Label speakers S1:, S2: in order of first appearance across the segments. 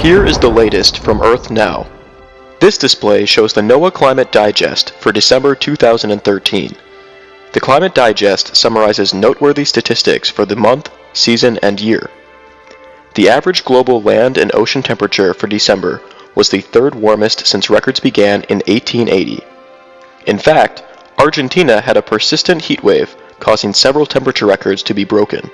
S1: Here is the latest from Earth Now. This display shows the NOAA Climate Digest for December 2013. The Climate Digest summarizes noteworthy statistics for the month, season, and year. The average global land and ocean temperature for December was the third warmest since records began in 1880. In fact, Argentina had a persistent heat wave, causing several temperature records to be broken.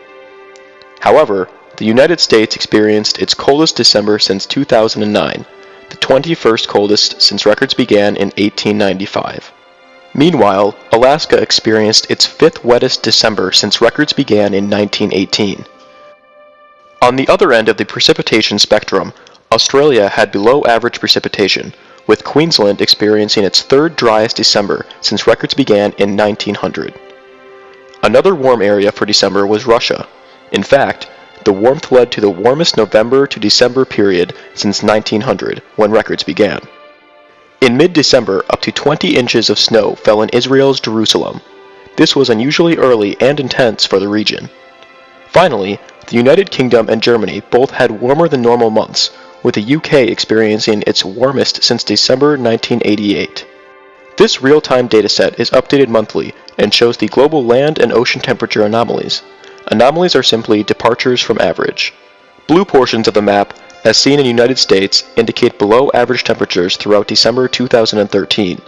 S1: However, the United States experienced its coldest December since 2009, the 21st coldest since records began in 1895. Meanwhile, Alaska experienced its fifth wettest December since records began in 1918. On the other end of the precipitation spectrum, Australia had below average precipitation, with Queensland experiencing its third driest December since records began in 1900. Another warm area for December was Russia. In fact, the warmth led to the warmest November to December period since 1900, when records began. In mid-December, up to 20 inches of snow fell in Israel's Jerusalem. This was unusually early and intense for the region. Finally, the United Kingdom and Germany both had warmer than normal months, with the UK experiencing its warmest since December 1988. This real-time dataset is updated monthly and shows the global land and ocean temperature anomalies. Anomalies are simply departures from average. Blue portions of the map, as seen in United States, indicate below average temperatures throughout December 2013.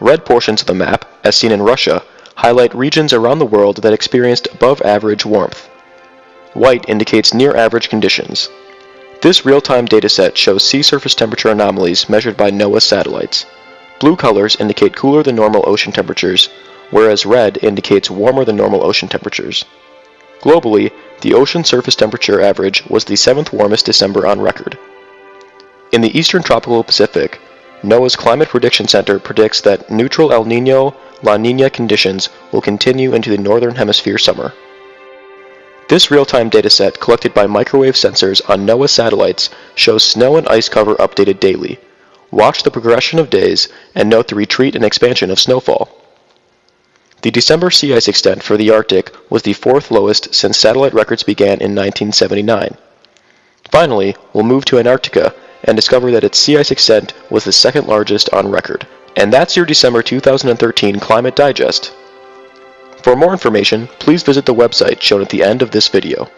S1: Red portions of the map, as seen in Russia, highlight regions around the world that experienced above average warmth. White indicates near average conditions. This real-time dataset shows sea surface temperature anomalies measured by NOAA satellites. Blue colors indicate cooler than normal ocean temperatures, whereas red indicates warmer than normal ocean temperatures. Globally, the ocean surface temperature average was the seventh warmest December on record. In the eastern tropical Pacific, NOAA's Climate Prediction Center predicts that neutral El Nino La Nina conditions will continue into the northern hemisphere summer. This real-time dataset collected by microwave sensors on NOAA satellites shows snow and ice cover updated daily. Watch the progression of days and note the retreat and expansion of snowfall. The December sea ice extent for the Arctic was the fourth lowest since satellite records began in 1979. Finally, we'll move to Antarctica and discover that its sea ice extent was the second largest on record. And that's your December 2013 Climate Digest. For more information, please visit the website shown at the end of this video.